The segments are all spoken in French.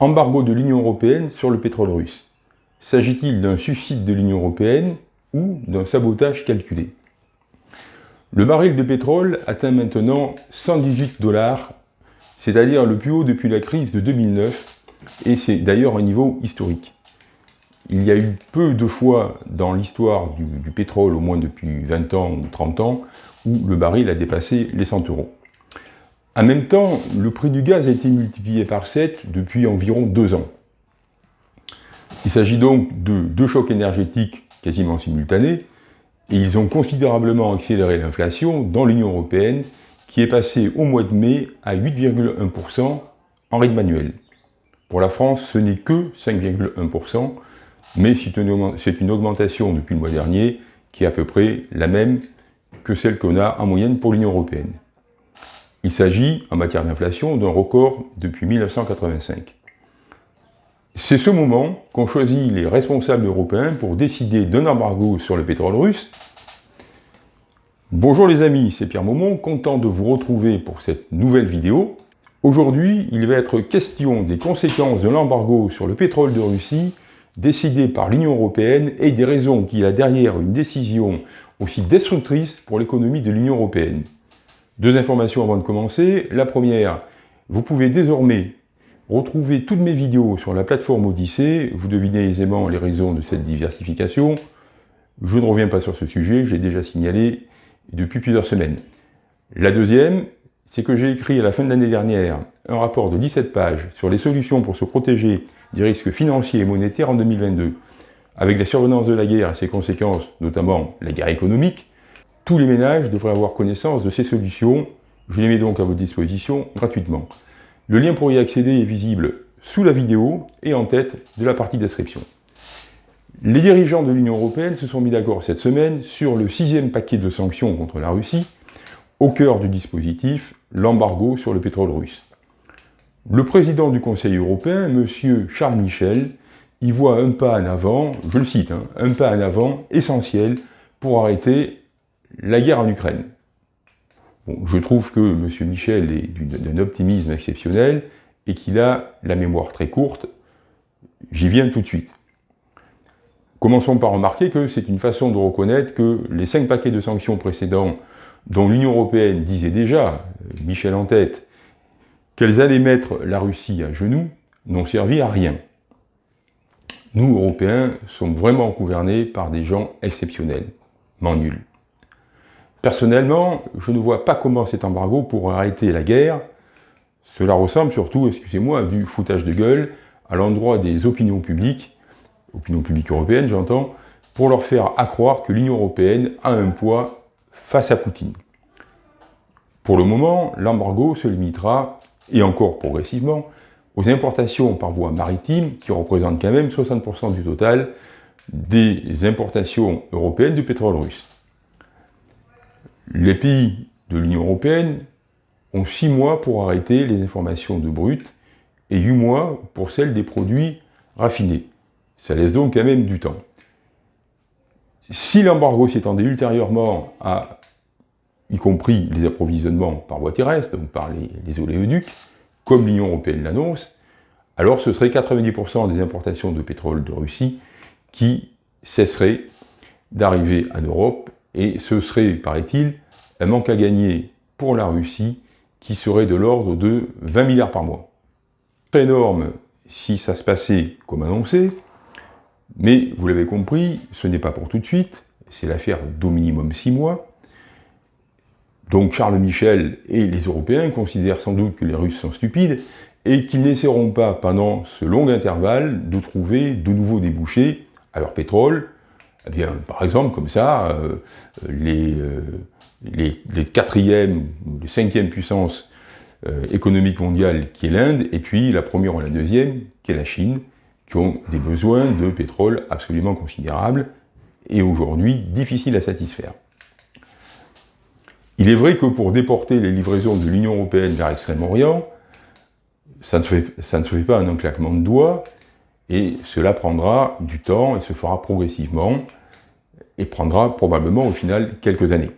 Embargo de l'Union Européenne sur le pétrole russe. S'agit-il d'un suicide de l'Union Européenne ou d'un sabotage calculé? Le baril de pétrole atteint maintenant 118 dollars, c'est-à-dire le plus haut depuis la crise de 2009, et c'est d'ailleurs un niveau historique. Il y a eu peu de fois dans l'histoire du, du, pétrole, au moins depuis 20 ans ou 30 ans, où le baril a dépassé les 100 euros. En même temps, le prix du gaz a été multiplié par 7 depuis environ 2 ans. Il s'agit donc de deux chocs énergétiques quasiment simultanés, et ils ont considérablement accéléré l'inflation dans l'Union européenne, qui est passée au mois de mai à 8,1% en rythme annuel. Pour la France, ce n'est que 5,1%, mais c'est une augmentation depuis le mois dernier qui est à peu près la même que celle qu'on a en moyenne pour l'Union européenne. Il s'agit, en matière d'inflation, d'un record depuis 1985. C'est ce moment qu'ont choisi les responsables européens pour décider d'un embargo sur le pétrole russe. Bonjour les amis, c'est Pierre Maumont, content de vous retrouver pour cette nouvelle vidéo. Aujourd'hui, il va être question des conséquences de l'embargo sur le pétrole de Russie décidé par l'Union européenne et des raisons qu'il a derrière une décision aussi destructrice pour l'économie de l'Union européenne. Deux informations avant de commencer. La première, vous pouvez désormais retrouver toutes mes vidéos sur la plateforme Odyssée. Vous devinez aisément les raisons de cette diversification. Je ne reviens pas sur ce sujet, j'ai déjà signalé depuis plusieurs semaines. La deuxième, c'est que j'ai écrit à la fin de l'année dernière un rapport de 17 pages sur les solutions pour se protéger des risques financiers et monétaires en 2022. Avec la survenance de la guerre et ses conséquences, notamment la guerre économique, tous les ménages devraient avoir connaissance de ces solutions. Je les mets donc à votre disposition gratuitement. Le lien pour y accéder est visible sous la vidéo et en tête de la partie description. Les dirigeants de l'Union Européenne se sont mis d'accord cette semaine sur le sixième paquet de sanctions contre la Russie, au cœur du dispositif, l'embargo sur le pétrole russe. Le président du Conseil européen, M. Charles Michel, y voit un pas en avant, je le cite, hein, un pas en avant essentiel pour arrêter la guerre en Ukraine. je trouve que M. Michel est d'un optimisme exceptionnel et qu'il a la mémoire très courte. J'y viens tout de suite. Commençons par remarquer que c'est une façon de reconnaître que les cinq paquets de sanctions précédents dont l'Union européenne disait déjà, Michel en tête, qu'elles allaient mettre la Russie à genoux, n'ont servi à rien. Nous, Européens, sommes vraiment gouvernés par des gens exceptionnels, nuls. Personnellement, je ne vois pas comment cet embargo pourrait arrêter la guerre. Cela ressemble surtout, excusez-moi, à du foutage de gueule à l'endroit des opinions publiques, opinions publiques européennes j'entends, pour leur faire accroire que l'Union européenne a un poids face à Poutine. Pour le moment, l'embargo se limitera, et encore progressivement, aux importations par voie maritime, qui représentent quand même 60% du total des importations européennes de pétrole russe. Les pays de l'Union européenne ont 6 mois pour arrêter les informations de brut et 8 mois pour celles des produits raffinés. Ça laisse donc quand même du temps. Si l'embargo s'étendait ultérieurement à, y compris les approvisionnements par voie terrestre, donc par les, les oléoducs, comme l'Union européenne l'annonce, alors ce serait 90% des importations de pétrole de Russie qui cesseraient d'arriver en Europe et ce serait, paraît-il, un manque à gagner pour la Russie qui serait de l'ordre de 20 milliards par mois. Très énorme si ça se passait comme annoncé, mais vous l'avez compris, ce n'est pas pour tout de suite, c'est l'affaire d'au minimum 6 mois. Donc Charles Michel et les Européens considèrent sans doute que les Russes sont stupides et qu'ils n'essaieront pas pendant ce long intervalle de trouver de nouveaux débouchés à leur pétrole, eh bien, par exemple, comme ça, euh, les, euh, les, les, quatrièmes ou les cinquièmes puissances euh, économiques mondiales qui est l'Inde, et puis la première ou la deuxième qui est la Chine, qui ont des besoins de pétrole absolument considérables et aujourd'hui difficiles à satisfaire. Il est vrai que pour déporter les livraisons de l'Union européenne vers Extrême-Orient, ça, ça, ne se fait pas un claquement de doigts, et cela prendra du temps et se fera progressivement et prendra probablement au final quelques années.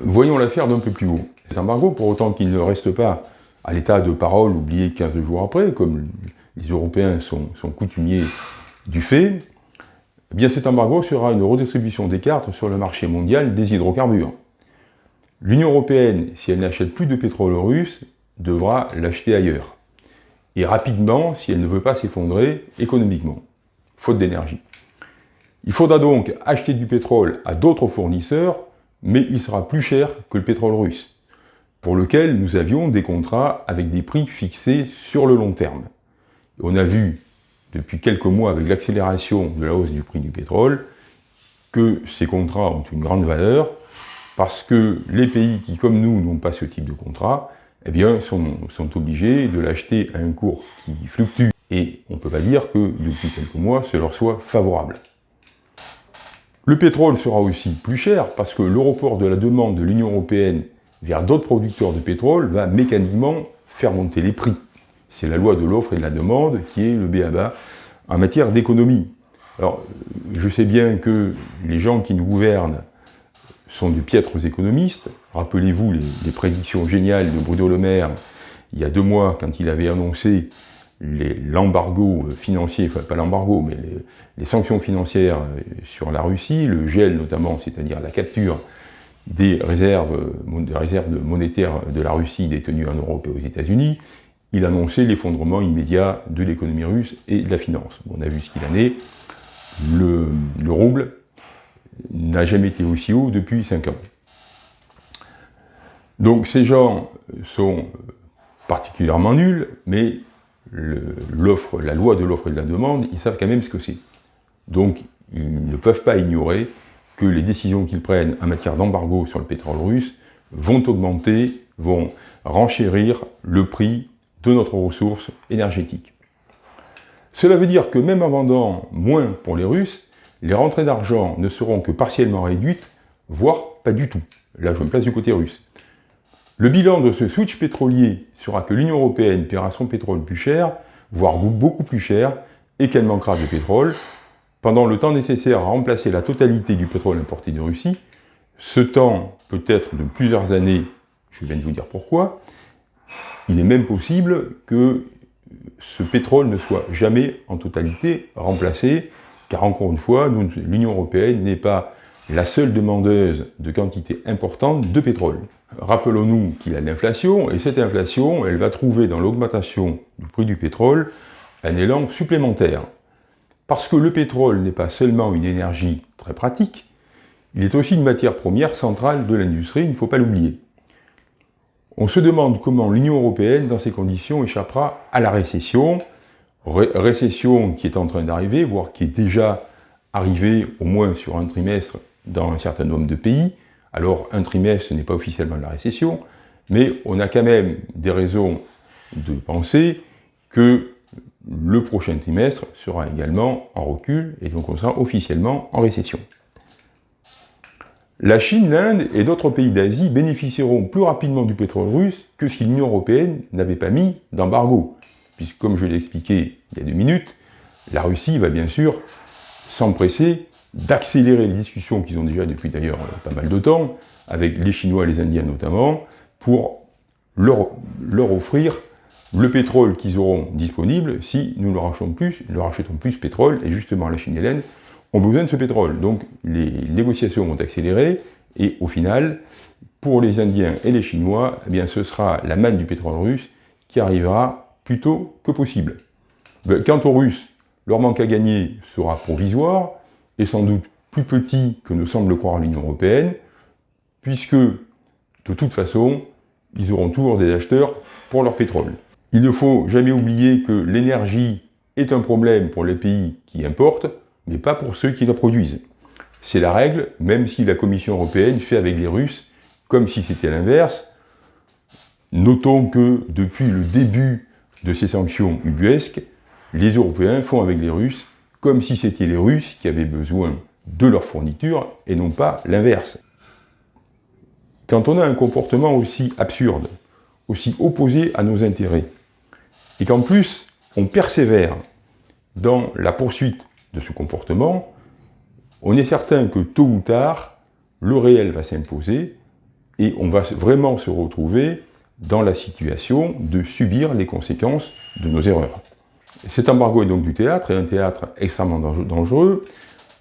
Voyons l'affaire d'un peu plus haut. Cet embargo, pour autant qu'il ne reste pas à l'état de parole oublié 15 jours après, comme les Européens sont, coutumiers du fait, eh bien cet embargo sera une redistribution des cartes sur le marché mondial des hydrocarbures. L'Union Européenne, si elle n'achète plus de pétrole russe, devra l'acheter ailleurs. Et rapidement, si elle ne veut pas s'effondrer économiquement, faute d'énergie. Il faudra donc acheter du pétrole à d'autres fournisseurs, mais il sera plus cher que le pétrole russe, pour lequel nous avions des contrats avec des prix fixés sur le long terme. On a vu depuis quelques mois avec l'accélération de la hausse du prix du pétrole que ces contrats ont une grande valeur parce que les pays qui, comme nous, n'ont pas ce type de contrat, eh bien, sont, obligés de l'acheter à un cours qui fluctue. Et on ne peut pas dire que depuis quelques mois, ce leur soit favorable. Le pétrole sera aussi plus cher parce que le report de la demande de l'Union Européenne vers d'autres producteurs de pétrole va mécaniquement faire monter les prix. C'est la loi de l'offre et de la demande qui est le BABA en matière d'économie. Alors, je sais bien que les gens qui nous gouvernent sont de piètres économistes. Rappelez-vous les, prédictions géniales de Bruno Le Maire il y a deux mois quand il avait annoncé l'embargo financier, enfin pas l'embargo, mais les, sanctions financières sur la Russie, le gel notamment, c'est-à-dire la capture des réserves, des réserves monétaires de la Russie détenues en Europe et aux États-Unis, il annonçait l'effondrement immédiat de l'économie russe et de la finance. on a vu ce qu'il en est. Le, rouble n'a jamais été aussi haut depuis 5 ans. Donc ces gens sont particulièrement nuls, mais la loi de l'offre et de la demande, ils savent quand même ce que c'est. Donc ils ne peuvent pas ignorer que les décisions qu'ils prennent en matière d'embargo sur le pétrole russe vont augmenter, vont renchérir le prix de notre ressource énergétique. Cela veut dire que même en vendant moins pour les Russes, les rentrées d'argent ne seront que partiellement réduites, voire pas du tout. Là, je me place du côté russe. Le bilan de ce switch pétrolier sera que l'Union Européenne paiera son pétrole plus cher, voire beaucoup plus cher, et qu'elle manquera de pétrole, pendant le temps nécessaire à remplacer la totalité du pétrole importé de Russie. Ce temps peut être de plusieurs années, je viens de vous dire pourquoi, il est même possible que ce pétrole ne soit jamais en totalité remplacé, car encore une fois, l'Union Européenne n'est pas la seule demandeuse de quantité importante de pétrole. Rappelons-nous qu'il y a l'inflation, et cette inflation, elle va trouver dans l'augmentation du prix du pétrole un élan supplémentaire. Parce que le pétrole n'est pas seulement une énergie très pratique, il est aussi une matière première centrale de l'industrie, il ne faut pas l'oublier. On se demande comment l'Union Européenne, dans ces conditions, échappera à la récession, récession qui est en train d'arriver, voire qui est déjà arrivée au moins sur un trimestre dans un certain nombre de pays. Alors un trimestre, ce n'est pas officiellement la récession, mais on a quand même des raisons de penser que le prochain trimestre sera également en recul, et donc on sera officiellement en récession. La Chine, l'Inde et d'autres pays d'Asie bénéficieront plus rapidement du pétrole russe que si l'Union Européenne n'avait pas mis d'embargo. Puisque, comme je l'ai expliqué il y a deux minutes, la Russie va bien sûr s'empresser d'accélérer les discussions qu'ils ont déjà depuis d'ailleurs euh, pas mal de temps, avec les Chinois et les Indiens notamment, pour leur, leur offrir le pétrole qu'ils auront disponible si nous leur achetons plus, leur achetons plus pétrole, et justement la Chine et l'Inde ont besoin de ce pétrole. Donc les négociations vont accélérer et au final, pour les Indiens et les Chinois, eh bien, ce sera la manne du pétrole russe qui arrivera plus tôt que possible. Ben, quant aux Russes, leur manque à gagner sera provisoire et sans doute plus petit que ne semble croire l'Union Européenne, puisque de toute façon, ils auront toujours des acheteurs pour leur pétrole. Il ne faut jamais oublier que l'énergie est un problème pour les pays qui importent, mais pas pour ceux qui la produisent. C'est la règle, même si la Commission européenne fait avec les Russes comme si c'était l'inverse. Notons que depuis le début de ces sanctions ubuesques, les Européens font avec les Russes comme si c'était les Russes qui avaient besoin de leur fourniture et non pas l'inverse. Quand on a un comportement aussi absurde, aussi opposé à nos intérêts, et qu'en plus on persévère dans la poursuite de ce comportement, on est certain que tôt ou tard, le réel va s'imposer et on va vraiment se retrouver dans la situation de subir les conséquences de nos erreurs. Cet embargo est donc du théâtre, et un théâtre extrêmement dangereux.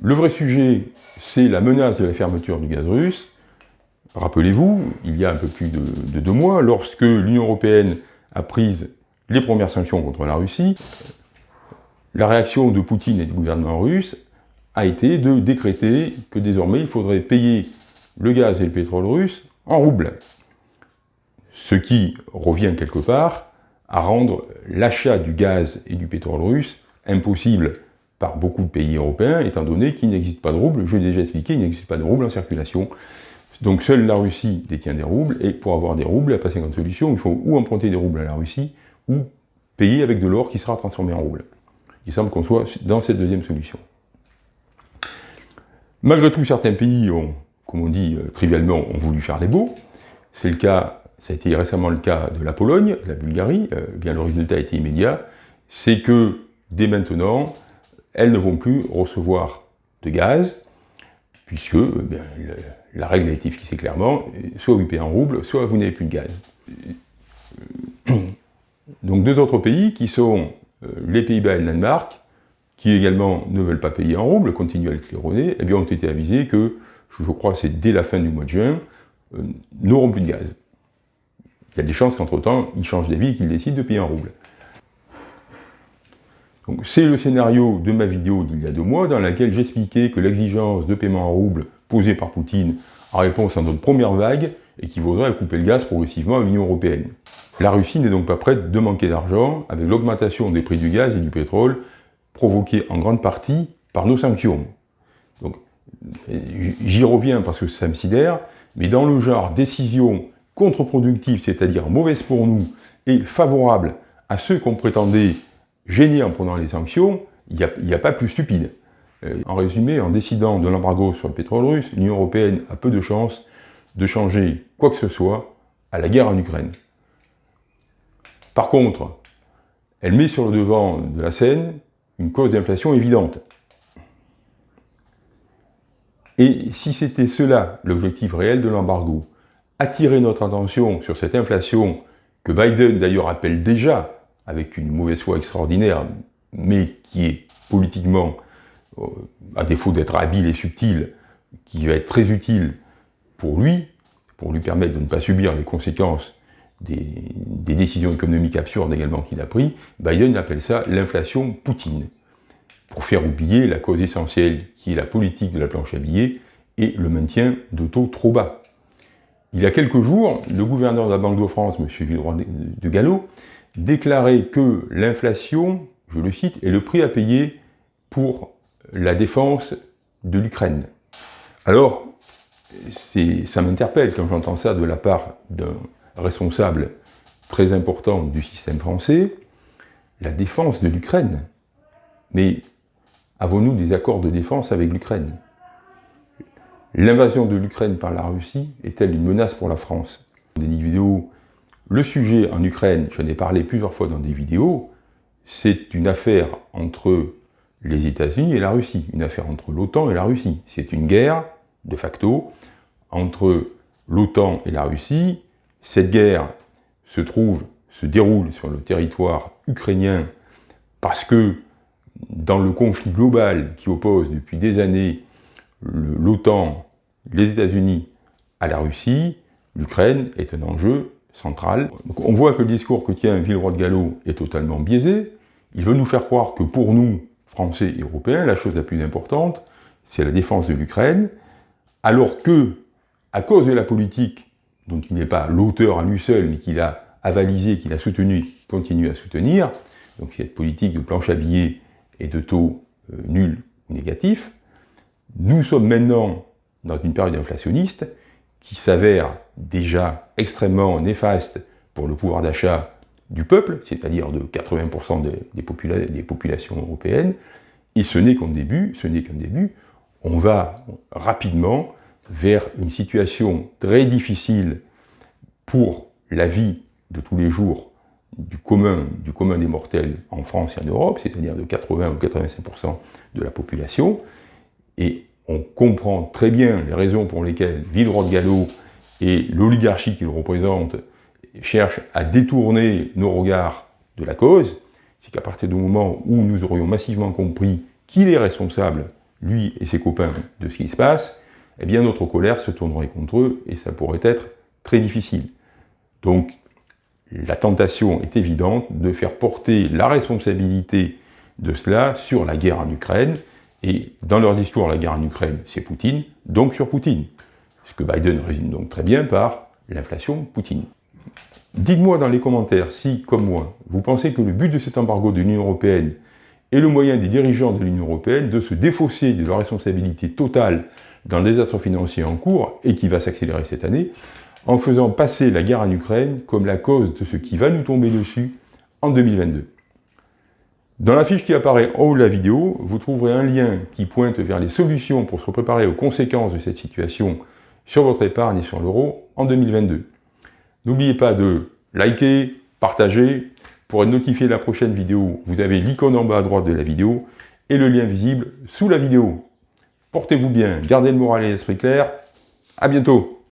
Le vrai sujet, c'est la menace de la fermeture du gaz russe. Rappelez-vous, il y a un peu plus de, de deux mois, lorsque l'Union européenne a pris les premières sanctions contre la Russie, la réaction de Poutine et du gouvernement russe a été de décréter que désormais il faudrait payer le gaz et le pétrole russe en roubles. Ce qui revient quelque part à rendre l'achat du gaz et du pétrole russe impossible par beaucoup de pays européens, étant donné qu'il n'existe pas de roubles. Je l'ai déjà expliqué, il n'existe pas de roubles en circulation. Donc seule la Russie détient des roubles, et pour avoir des roubles, il n'y a pas 50 solutions, il faut ou emprunter des roubles à la Russie, ou payer avec de l'or qui sera transformé en roubles. Il semble qu'on soit dans cette deuxième solution. Malgré tout, certains pays ont, comme on dit euh, trivialement, ont voulu faire les beaux. C'est le cas, ça a été récemment le cas de la Pologne, de la Bulgarie. Euh, bien le résultat a été immédiat. C'est que dès maintenant, elles ne vont plus recevoir de gaz, puisque euh, la règle a été fixée clairement, soit vous payez en rouble, soit vous n'avez plus de gaz. Donc deux autres pays qui sont les Pays-Bas et le Danemark, qui également ne veulent pas payer en rouble, continuent à le claironner, eh bien, ont été avisés que, je crois c'est dès la fin du mois de juin, euh, n'auront plus de gaz. Il y a des chances qu'entre-temps, ils changent d'avis et qu'ils décident de payer en rouble. C'est le scénario de ma vidéo d'il y a deux mois, dans laquelle j'expliquais que l'exigence de paiement en rouble posée par Poutine en réponse à notre première vague équivaudrait à couper le gaz progressivement à l'Union Européenne. La Russie n'est donc pas prête de manquer d'argent avec l'augmentation des prix du gaz et du pétrole provoquée en grande partie par nos sanctions. Donc, j'y reviens parce que ça me sidère, mais dans le genre décision contre-productive, c'est-à-dire mauvaise pour nous, et favorable à ceux qu'on prétendait gêner en prenant les sanctions, il n'y a, pas plus stupide. Euh, en résumé, en décidant de l'embargo sur le pétrole russe, l'Union Européenne a peu de chances de changer quoi que ce soit à la guerre en Ukraine. Par contre, elle met sur le devant de la scène une cause d'inflation évidente. Et si c'était cela l'objectif réel de l'embargo, attirer notre attention sur cette inflation que Biden d'ailleurs appelle déjà, avec une mauvaise foi extraordinaire, mais qui est politiquement, euh, à défaut d'être habile et subtil, qui va être très utile pour lui, pour lui permettre de ne pas subir les conséquences des, décisions économiques absurdes également qu'il a prises, Biden appelle ça l'inflation Poutine, pour faire oublier la cause essentielle qui est la politique de la planche à billets et le maintien de taux trop bas. Il y a quelques jours, le gouverneur de la Banque de France, M. Villeroy de Gallo, déclarait que l'inflation, je le cite, est le prix à payer pour la défense de l'Ukraine. Alors, ça m'interpelle quand j'entends ça de la part d'un responsable très important du système français, la défense de l'Ukraine. Mais avons-nous des accords de défense avec l'Ukraine? L'invasion de l'Ukraine par la Russie est-elle une menace pour la France? Des vidéos, le sujet en Ukraine, j'en ai parlé plusieurs fois dans des vidéos, c'est une affaire entre les États-Unis et la Russie, une affaire entre l'OTAN et la Russie. C'est une guerre, de facto, entre l'OTAN et la Russie, cette guerre se trouve, se déroule sur le territoire ukrainien parce que dans le conflit global qui oppose depuis des années l'OTAN, les États-Unis à la Russie, l'Ukraine est un enjeu central. on voit que le discours que tient Villeroy de Gallo est totalement biaisé. Il veut nous faire croire que pour nous, Français et Européens, la chose la plus importante, c'est la défense de l'Ukraine, alors que, à cause de la politique dont il n'est pas l'auteur à lui seul, mais qu'il a avalisé, qu'il a soutenu, qu'il continue à soutenir, donc cette politique de planche à billets et de taux euh, nuls ou négatifs, nous sommes maintenant dans une période inflationniste qui s'avère déjà extrêmement néfaste pour le pouvoir d'achat du peuple, c'est-à-dire de 80% des, populations européennes, et ce n'est qu'un début, ce n'est qu'un début, on va rapidement vers une situation très difficile pour la vie de tous les jours du commun, du commun des mortels en France et en Europe, c'est-à-dire de 80 ou 85% de la population, et on comprend très bien les raisons pour lesquelles Villeroy de Gallo et l'oligarchie qu'il représente cherche à détourner nos regards de la cause, c'est qu'à partir du moment où nous aurions massivement compris qu'il est responsable, lui et ses copains, de ce qui se passe, eh bien notre colère se tournerait contre eux et ça pourrait être très difficile. Donc la tentation est évidente de faire porter la responsabilité de cela sur la guerre en Ukraine, et dans leur discours, la guerre en Ukraine, c'est Poutine, donc sur Poutine. Ce que Biden résume donc très bien par l'inflation Poutine. Dites-moi dans les commentaires si, comme moi, vous pensez que le but de cet embargo de l'Union Européenne est le moyen des dirigeants de l'Union Européenne de se défausser de leur responsabilité totale dans le désastre financier en cours, et qui va s'accélérer cette année, en faisant passer la guerre en Ukraine comme la cause de ce qui va nous tomber dessus en 2022. Dans la fiche qui apparaît en haut de la vidéo, vous trouverez un lien qui pointe vers les solutions pour se préparer aux conséquences de cette situation sur votre épargne et sur l'euro en 2022. N'oubliez pas de liker, partager. Pour être notifié de la prochaine vidéo, vous avez l'icône en bas à droite de la vidéo et le lien visible sous la vidéo. Portez-vous bien, gardez le moral et l'esprit clair. À bientôt